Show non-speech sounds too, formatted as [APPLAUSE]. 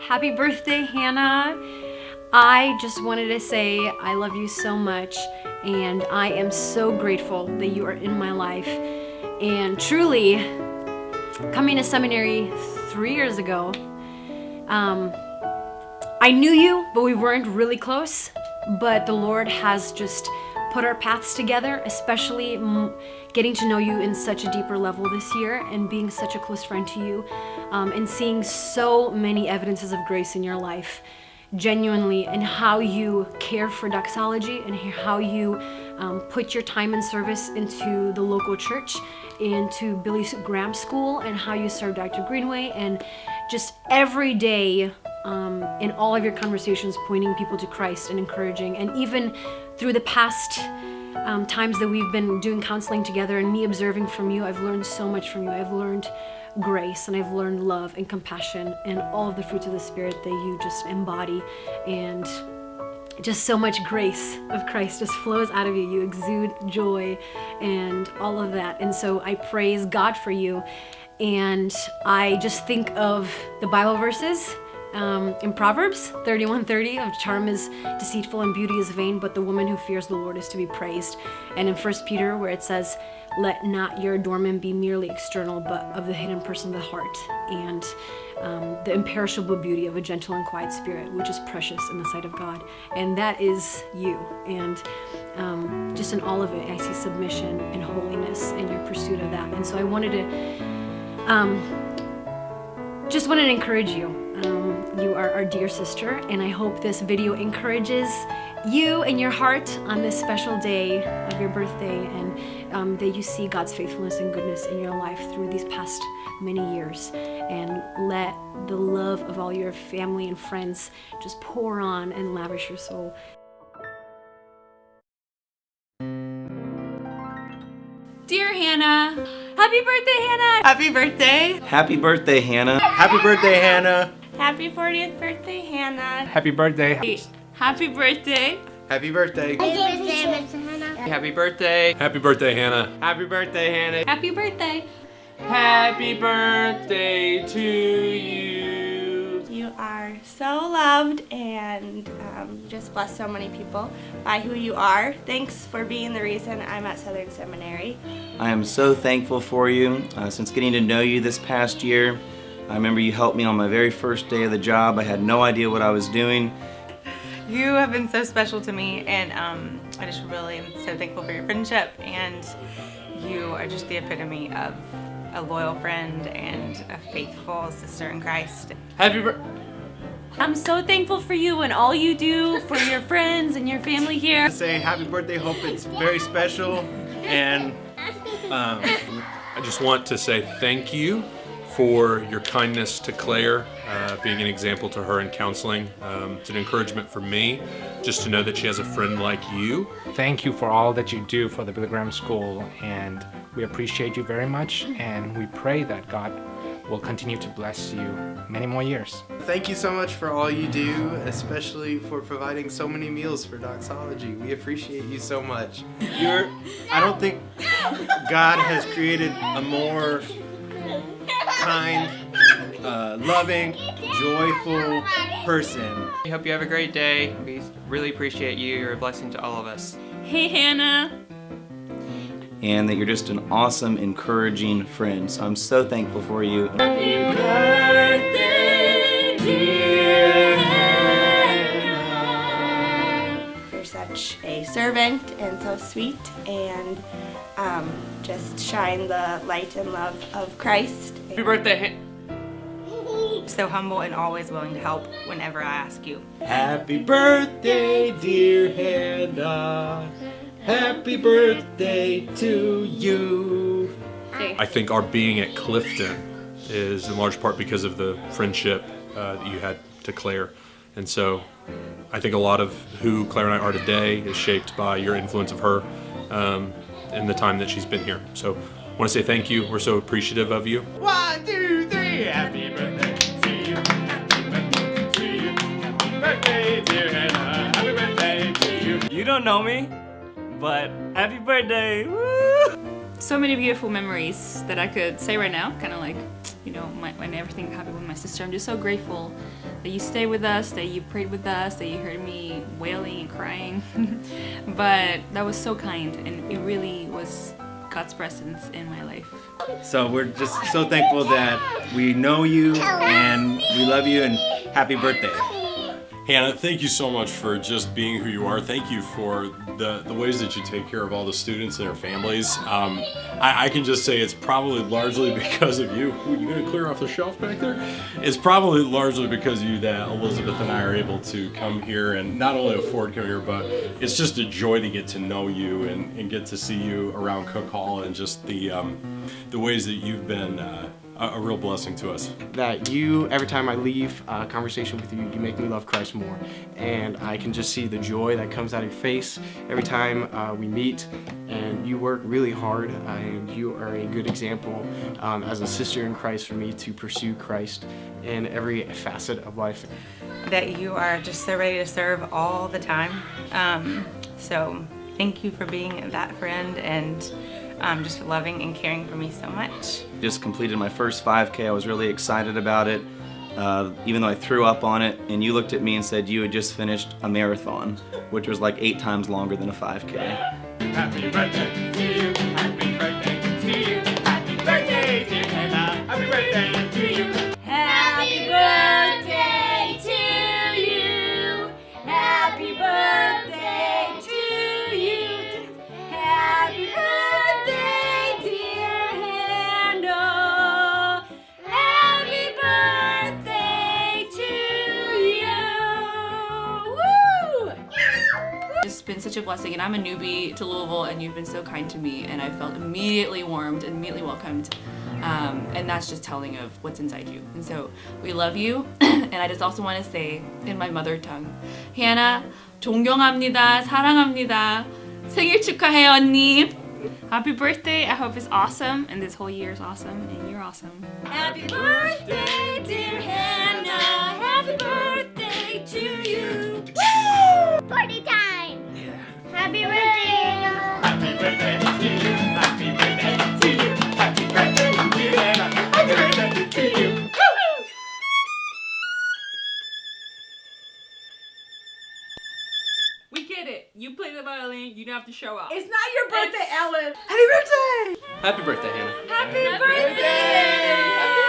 Happy birthday, Hannah. I just wanted to say I love you so much and I am so grateful that you are in my life. And truly, coming to seminary three years ago, um, I knew you, but we weren't really close. But the Lord has just put our paths together, especially getting to know you in such a deeper level this year and being such a close friend to you um, and seeing so many evidences of grace in your life genuinely and how you care for doxology and how you um, put your time and service into the local church, into Billy Graham School, and how you serve Dr. Greenway, and just every day um, in all of your conversations pointing people to Christ and encouraging. And even through the past um, times that we've been doing counseling together and me observing from you, I've learned so much from you. I've learned grace and I've learned love and compassion and all of the fruits of the Spirit that you just embody and just so much grace of Christ just flows out of you. You exude joy and all of that. And so I praise God for you. And I just think of the Bible verses um, in Proverbs 31:30 of charm is deceitful and beauty is vain, but the woman who fears the Lord is to be praised. And in 1 Peter where it says, let not your adornment be merely external, but of the hidden person of the heart, and um, the imperishable beauty of a gentle and quiet spirit, which is precious in the sight of God. And that is you. And um, just in all of it, I see submission and holiness in your pursuit of that. And so I wanted to, um, just wanted to encourage you. You are our dear sister, and I hope this video encourages you and your heart on this special day of your birthday and um, that you see God's faithfulness and goodness in your life through these past many years and let the love of all your family and friends just pour on and lavish your soul. Dear Hannah, happy birthday Hannah! Happy birthday! Happy birthday Hannah! Happy birthday Hannah! Happy 40th birthday Hannah! Happy birthday! Happy birthday. Happy birthday. Happy birthday, Miss Hannah. Happy birthday. Happy birthday, Hannah. Happy birthday, Hannah. Happy birthday. Happy birthday to you. You are so loved and um, just bless so many people by who you are. Thanks for being the reason I'm at Southern Seminary. I am so thankful for you. Uh, since getting to know you this past year, I remember you helped me on my very first day of the job. I had no idea what I was doing. You have been so special to me and um, I just really am so thankful for your friendship and you are just the epitome of a loyal friend and a faithful sister in Christ. Happy birthday. I'm so thankful for you and all you do for your friends and your family here. Say happy birthday, hope it's very special and um, I just want to say thank you for your kindness to Claire, uh, being an example to her in counseling. Um, it's an encouragement for me just to know that she has a friend like you. Thank you for all that you do for the Billy Graham School and we appreciate you very much and we pray that God will continue to bless you many more years. Thank you so much for all you do, especially for providing so many meals for Doxology. We appreciate you so much. You're, I don't think God has created a more kind, uh, loving, joyful person. We hope you have a great day. We really appreciate you. You're a blessing to all of us. Hey, Hannah. And that you're just an awesome, encouraging friend. So I'm so thankful for you. Happy birthday, dear servant and so sweet and um, just shine the light and love of Christ. Happy birthday. So humble and always willing to help whenever I ask you. Happy birthday, dear Hannah. Happy birthday to you. I think our being at Clifton is in large part because of the friendship uh, that you had to Claire. And so I think a lot of who Claire and I are today is shaped by your influence of her. Um, in the time that she's been here. So I want to say thank you. We're so appreciative of you. One, two, three. Happy birthday to you. Happy birthday to you. Happy birthday, dear Hannah. Happy birthday to you. You don't know me, but happy birthday. Woo! So many beautiful memories that I could say right now, kind of like you know, my, when everything happened with my sister. I'm just so grateful that you stayed with us, that you prayed with us, that you heard me wailing and crying. [LAUGHS] but that was so kind, and it really was God's presence in my life. So we're just so thankful that we know you and we love you and happy birthday. Hannah, thank you so much for just being who you are. Thank you for the, the ways that you take care of all the students and their families. Um, I, I, can just say it's probably largely [LAUGHS] because of you. Ooh, you gonna clear off the shelf back there? It's probably largely because of you that Elizabeth and I are able to come here and not only afford come here, but it's just a joy to get to know you and, and get to see you around Cook Hall and just the, um, the ways that you've been uh, a, a, real blessing to us. That you, every time I leave a conversation with you, you make me love Christ more. And I can just see the joy that comes out of your face every time uh, we meet. And you work really hard, uh, and you are a good example um, as a sister in Christ for me to pursue Christ in every facet of life. That you are just so ready to serve all the time. Um, so thank you for being that friend and um, just loving and caring for me so much. Just completed my first 5K. I was really excited about it, uh, even though I threw up on it. And you looked at me and said you had just finished a marathon, which was like eight times longer than a 5K. Happy birthday to you. Happy been such a blessing, and I'm a newbie to Louisville, and you've been so kind to me, and I felt immediately warmed, immediately welcomed. Um, and that's just telling of what's inside you. And so we love you. [CLEARS THROAT] and I just also want to say in my mother tongue, Hannah, 존경합니다, 사랑합니다. 생일 축하해 언니. Happy birthday. I hope it's awesome, and this whole year is awesome, and you're awesome. Happy birthday, dear Hannah. Happy birthday to you. We get it. You play the violin. You don't have to show up. It's not your birthday, It's- Ellen. Happy birthday! Happy birthday, Hannah. Happy birthday!